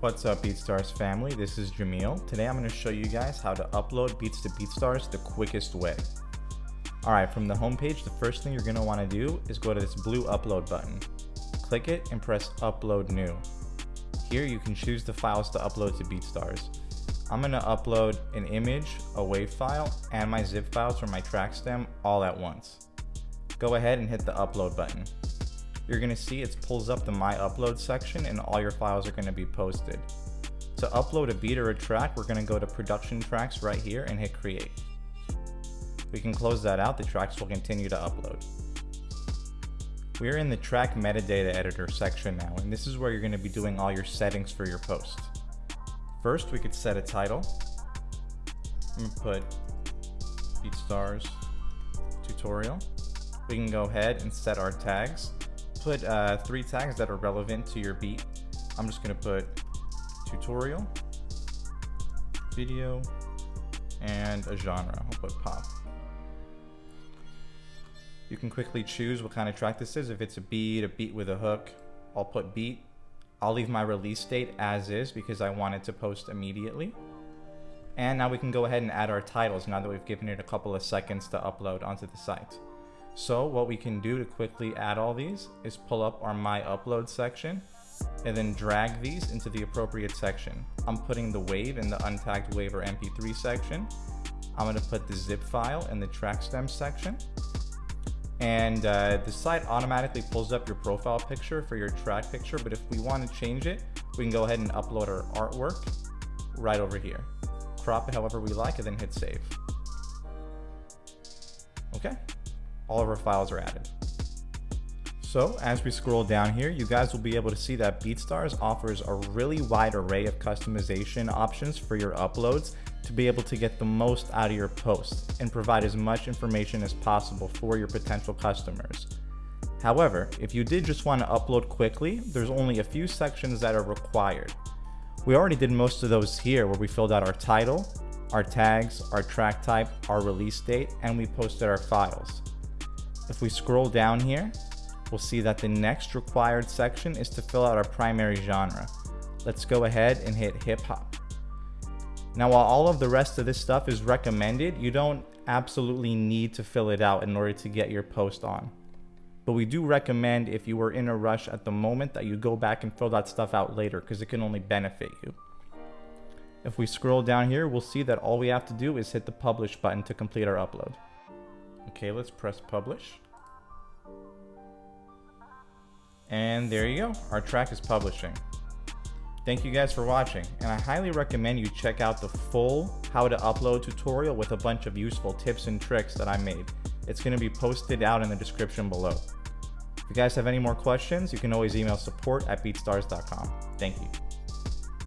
What's up BeatStars family, this is Jamil. Today I'm going to show you guys how to upload beats to BeatStars the quickest way. Alright, from the homepage, the first thing you're going to want to do is go to this blue upload button. Click it and press upload new. Here you can choose the files to upload to BeatStars. I'm going to upload an image, a WAV file, and my zip files from my track stem all at once. Go ahead and hit the upload button you're going to see it pulls up the My Upload section and all your files are going to be posted. To upload a beat or a track, we're going to go to Production Tracks right here and hit Create. We can close that out, the tracks will continue to upload. We're in the track metadata editor section now, and this is where you're going to be doing all your settings for your post. First, we could set a title. I'm to put BeatStars tutorial. We can go ahead and set our tags put uh, three tags that are relevant to your beat. I'm just gonna put tutorial, video, and a genre. I'll put pop. You can quickly choose what kind of track this is. If it's a beat, a beat with a hook, I'll put beat. I'll leave my release date as is because I want it to post immediately. And now we can go ahead and add our titles now that we've given it a couple of seconds to upload onto the site. So what we can do to quickly add all these is pull up our My Upload section and then drag these into the appropriate section. I'm putting the wave in the untagged wave or MP3 section. I'm going to put the zip file in the track stem section. And uh, the site automatically pulls up your profile picture for your track picture, but if we want to change it, we can go ahead and upload our artwork right over here. Crop it however we like and then hit save. Okay, all of our files are added. So as we scroll down here, you guys will be able to see that BeatStars offers a really wide array of customization options for your uploads to be able to get the most out of your posts and provide as much information as possible for your potential customers. However, if you did just want to upload quickly, there's only a few sections that are required. We already did most of those here where we filled out our title, our tags, our track type, our release date, and we posted our files. If we scroll down here, we'll see that the next required section is to fill out our primary genre. Let's go ahead and hit hip hop. Now, while all of the rest of this stuff is recommended, you don't absolutely need to fill it out in order to get your post on. But we do recommend if you were in a rush at the moment that you go back and fill that stuff out later because it can only benefit you. If we scroll down here, we'll see that all we have to do is hit the publish button to complete our upload. Okay, let's press publish. And there you go, our track is publishing. Thank you guys for watching, and I highly recommend you check out the full how to upload tutorial with a bunch of useful tips and tricks that I made. It's going to be posted out in the description below. If you guys have any more questions, you can always email support at beatstars.com. Thank you.